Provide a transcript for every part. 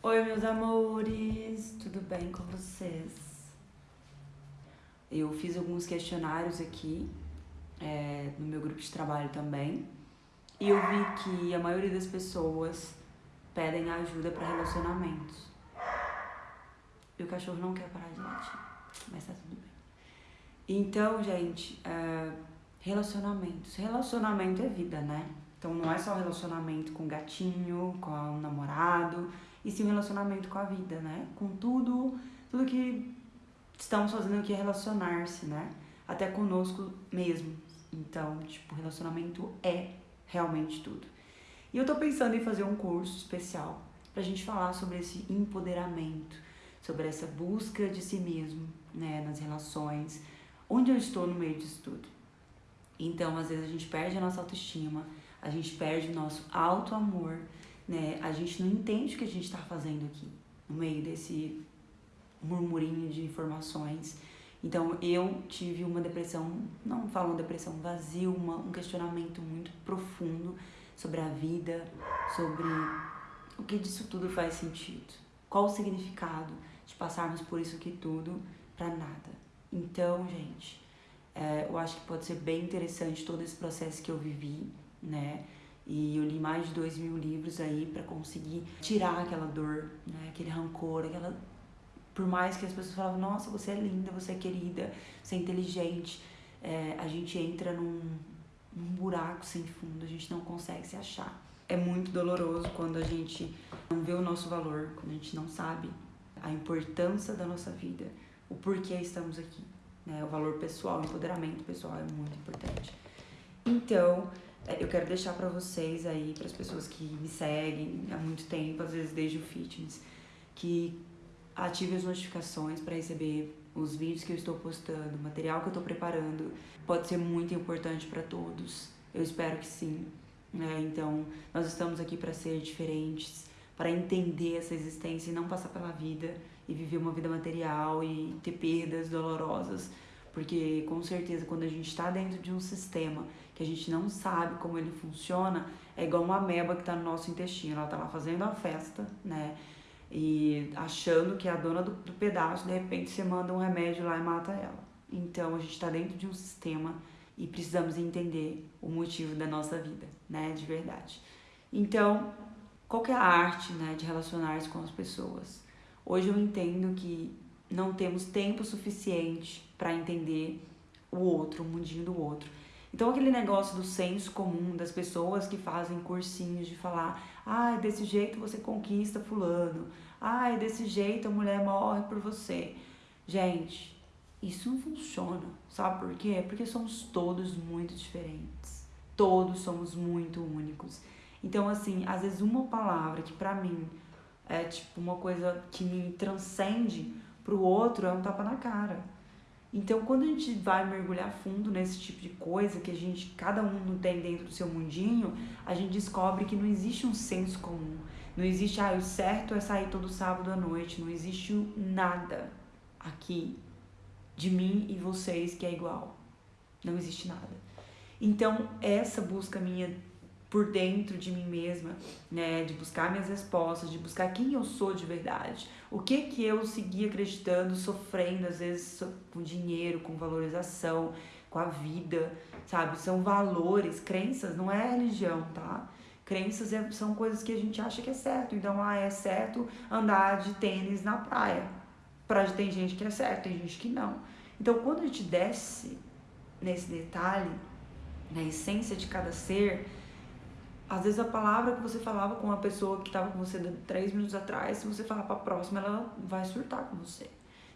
Oi, meus amores, tudo bem com vocês? Eu fiz alguns questionários aqui é, no meu grupo de trabalho também e eu vi que a maioria das pessoas pedem ajuda para relacionamentos. E o cachorro não quer parar de latir, mas tá tudo bem. Então, gente, é, relacionamentos. Relacionamento é vida, né? Então não é só relacionamento com gatinho, com o namorado, e sim um relacionamento com a vida, né? Com tudo, tudo que estamos fazendo aqui é relacionar-se, né? Até conosco mesmo. Então, tipo, relacionamento é realmente tudo. E eu tô pensando em fazer um curso especial pra gente falar sobre esse empoderamento, sobre essa busca de si mesmo, né, nas relações, onde eu estou no meio disso tudo. Então, às vezes a gente perde a nossa autoestima, a gente perde o nosso auto-amor, né? A gente não entende o que a gente está fazendo aqui, no meio desse murmurinho de informações. Então eu tive uma depressão, não falo uma depressão vazia, uma, um questionamento muito profundo sobre a vida, sobre o que disso tudo faz sentido. Qual o significado de passarmos por isso aqui tudo para nada. Então, gente, é, eu acho que pode ser bem interessante todo esse processo que eu vivi, né? E eu li mais de dois mil livros aí para conseguir tirar aquela dor, né? Aquele rancor, aquela... Por mais que as pessoas falavam, nossa, você é linda, você é querida, você é inteligente, é, a gente entra num, num buraco sem fundo, a gente não consegue se achar. É muito doloroso quando a gente não vê o nosso valor, quando a gente não sabe a importância da nossa vida, o porquê estamos aqui. Né? O valor pessoal, o empoderamento pessoal é muito importante. Então, eu quero deixar para vocês aí, para as pessoas que me seguem há muito tempo, às vezes desde o fitness, que ative as notificações para receber os vídeos que eu estou postando, o material que eu estou preparando. Pode ser muito importante para todos. Eu espero que sim. Né? Então, nós estamos aqui para ser diferentes, para entender essa existência e não passar pela vida e viver uma vida material e ter perdas dolorosas porque com certeza quando a gente está dentro de um sistema que a gente não sabe como ele funciona, é igual uma ameba que está no nosso intestino. Ela está lá fazendo a festa, né? E achando que é a dona do, do pedaço, de repente você manda um remédio lá e mata ela. Então a gente está dentro de um sistema e precisamos entender o motivo da nossa vida, né? De verdade. Então, qual é a arte, né, de relacionar-se com as pessoas? Hoje eu entendo que não temos tempo suficiente para entender o outro, o mundinho do outro. Então aquele negócio do senso comum das pessoas que fazem cursinhos de falar, ah, desse jeito você conquista fulano, ah, desse jeito a mulher morre por você. Gente, isso não funciona, sabe por quê? Porque somos todos muito diferentes. Todos somos muito únicos. Então assim, às vezes uma palavra que para mim é tipo uma coisa que me transcende pro outro é um tapa na cara. Então, quando a gente vai mergulhar fundo nesse tipo de coisa que a gente, cada um tem dentro do seu mundinho, a gente descobre que não existe um senso comum. Não existe, ah, o certo é sair todo sábado à noite. Não existe nada aqui de mim e vocês que é igual. Não existe nada. Então, essa busca minha por dentro de mim mesma, né, de buscar minhas respostas, de buscar quem eu sou de verdade, o que que eu segui acreditando, sofrendo às vezes com dinheiro, com valorização, com a vida, sabe? São valores, crenças, não é religião, tá? Crenças é, são coisas que a gente acha que é certo. Então, ah, é certo andar de tênis na praia. Pra, tem gente que é certo, tem gente que não. Então, quando a gente desce nesse detalhe, na essência de cada ser, às vezes a palavra que você falava com a pessoa que estava com você três minutos atrás, se você falar para a próxima, ela vai surtar com você.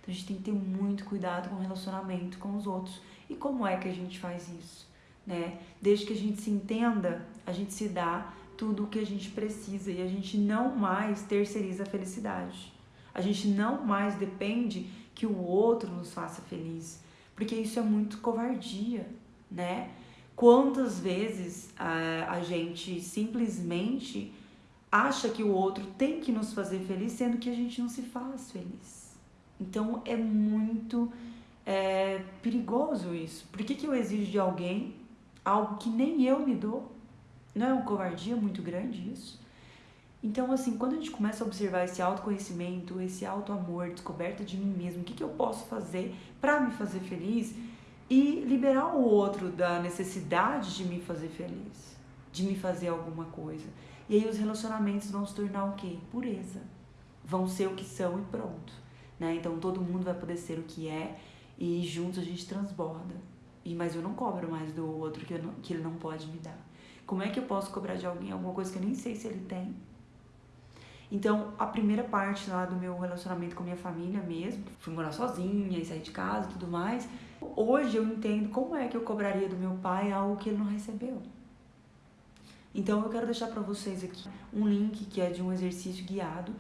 Então a gente tem que ter muito cuidado com o relacionamento com os outros. E como é que a gente faz isso? Né? Desde que a gente se entenda, a gente se dá tudo o que a gente precisa e a gente não mais terceiriza a felicidade. A gente não mais depende que o outro nos faça feliz, porque isso é muito covardia, né? Quantas vezes a, a gente simplesmente acha que o outro tem que nos fazer feliz, sendo que a gente não se faz feliz. Então é muito é, perigoso isso. Por que, que eu exijo de alguém algo que nem eu me dou? Não é uma covardia muito grande isso? Então, assim, quando a gente começa a observar esse autoconhecimento, esse auto-amor, descoberta de mim mesmo, o que, que eu posso fazer para me fazer feliz e liberar o outro da necessidade de me fazer feliz, de me fazer alguma coisa. E aí os relacionamentos vão se tornar o quê? Pureza. Vão ser o que são e pronto. Né? Então todo mundo vai poder ser o que é e juntos a gente transborda. E, mas eu não cobro mais do outro que, não, que ele não pode me dar. Como é que eu posso cobrar de alguém alguma coisa que eu nem sei se ele tem? Então, a primeira parte lá do meu relacionamento com minha família mesmo, fui morar sozinha e sair de casa e tudo mais. Hoje eu entendo como é que eu cobraria do meu pai algo que ele não recebeu. Então, eu quero deixar para vocês aqui um link que é de um exercício guiado,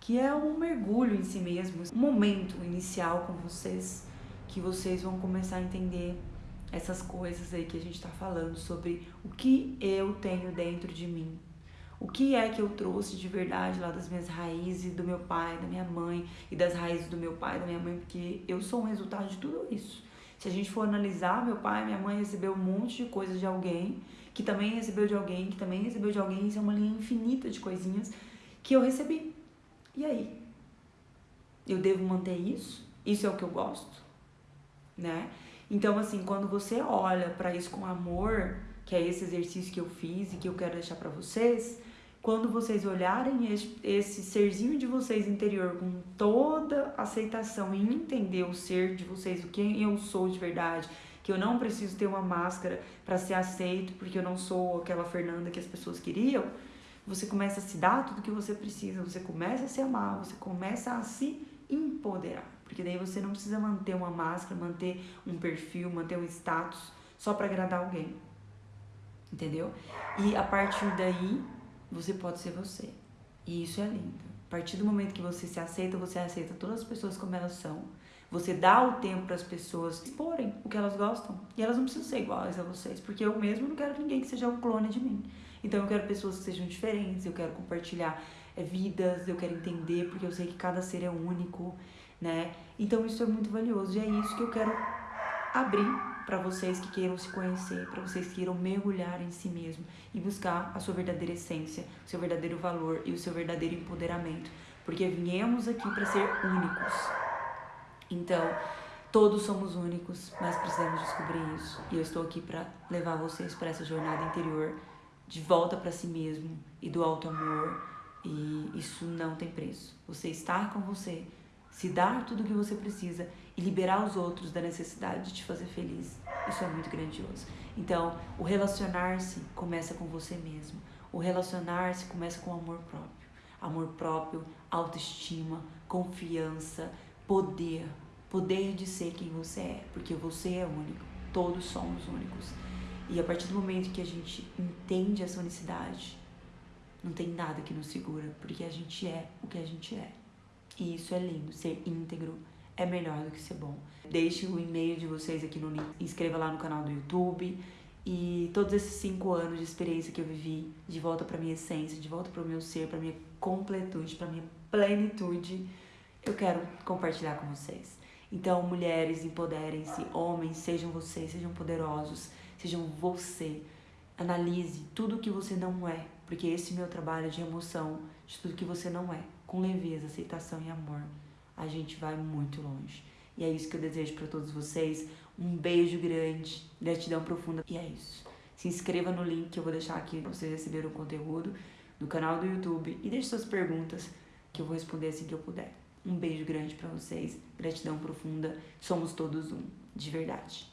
que é um mergulho em si mesmo, um momento inicial com vocês, que vocês vão começar a entender essas coisas aí que a gente está falando sobre o que eu tenho dentro de mim. O que é que eu trouxe de verdade lá das minhas raízes, do meu pai, da minha mãe e das raízes do meu pai, da minha mãe, porque eu sou um resultado de tudo isso. Se a gente for analisar, meu pai e minha mãe recebeu um monte de coisas de alguém, que também recebeu de alguém, que também recebeu de alguém, isso é uma linha infinita de coisinhas que eu recebi. E aí? Eu devo manter isso? Isso é o que eu gosto? Né? Então, assim, quando você olha para isso com amor, que é esse exercício que eu fiz e que eu quero deixar para vocês, quando vocês olharem esse, serzinho de vocês interior com toda aceitação e entender o ser de vocês, o quem eu sou de verdade, que eu não preciso ter uma máscara para ser aceito, porque eu não sou aquela Fernanda que as pessoas queriam, você começa a se dar tudo que você precisa, você começa a se amar, você começa a se empoderar. Porque daí você não precisa manter uma máscara, manter um perfil, manter um status só para agradar alguém. Entendeu? E a partir daí, você pode ser você. E isso é lindo. A partir do momento que você se aceita, você aceita todas as pessoas como elas são. Você dá o tempo para as pessoas exporem o que elas gostam. E elas não precisam ser iguais a vocês, porque eu mesmo não quero ninguém que seja um clone de mim. Então eu quero pessoas que sejam diferentes, eu quero compartilhar é, vidas, eu quero entender, porque eu sei que cada ser é único né? Então isso é muito valioso e é isso que eu quero abrir para vocês que queiram se conhecer, para vocês que queiram mergulhar em si mesmo e buscar a sua verdadeira essência, o seu verdadeiro valor e o seu verdadeiro empoderamento, porque viemos aqui para ser únicos. Então, todos somos únicos, mas precisamos descobrir isso. E eu estou aqui para levar vocês para essa jornada interior de volta para si mesmo e do alto amor. E isso não tem preço. Você estar com você se dar tudo o que você precisa e liberar os outros da necessidade de te fazer feliz. Isso é muito grandioso. Então, o relacionar-se começa com você mesmo. O relacionar-se começa com amor próprio. Amor próprio, autoestima, confiança, poder. Poder de ser quem você é, porque você é único. Todos somos únicos. E a partir do momento que a gente entende essa unicidade, não tem nada que nos segura, porque a gente é o que a gente é. E isso é lindo, ser íntegro é melhor do que ser bom. Deixe o e-mail de vocês aqui no link, inscreva lá no canal do YouTube. E todos esses cinco anos de experiência que eu vivi, de volta para minha essência, de volta para o meu ser, para minha completude, para minha plenitude, eu quero compartilhar com vocês. Então, mulheres, empoderem-se, homens, sejam vocês, sejam poderosos, sejam você. Analise tudo que você não é, porque esse meu trabalho é de emoção de tudo que você não é com leveza, aceitação e amor, a gente vai muito longe. E é isso que eu desejo para todos vocês. Um beijo grande, gratidão profunda. E é isso. Se inscreva no link que eu vou deixar aqui para vocês receberem o conteúdo do canal do YouTube e deixe suas perguntas que eu vou responder assim que eu puder. Um beijo grande para vocês, gratidão profunda. Somos todos um, de verdade.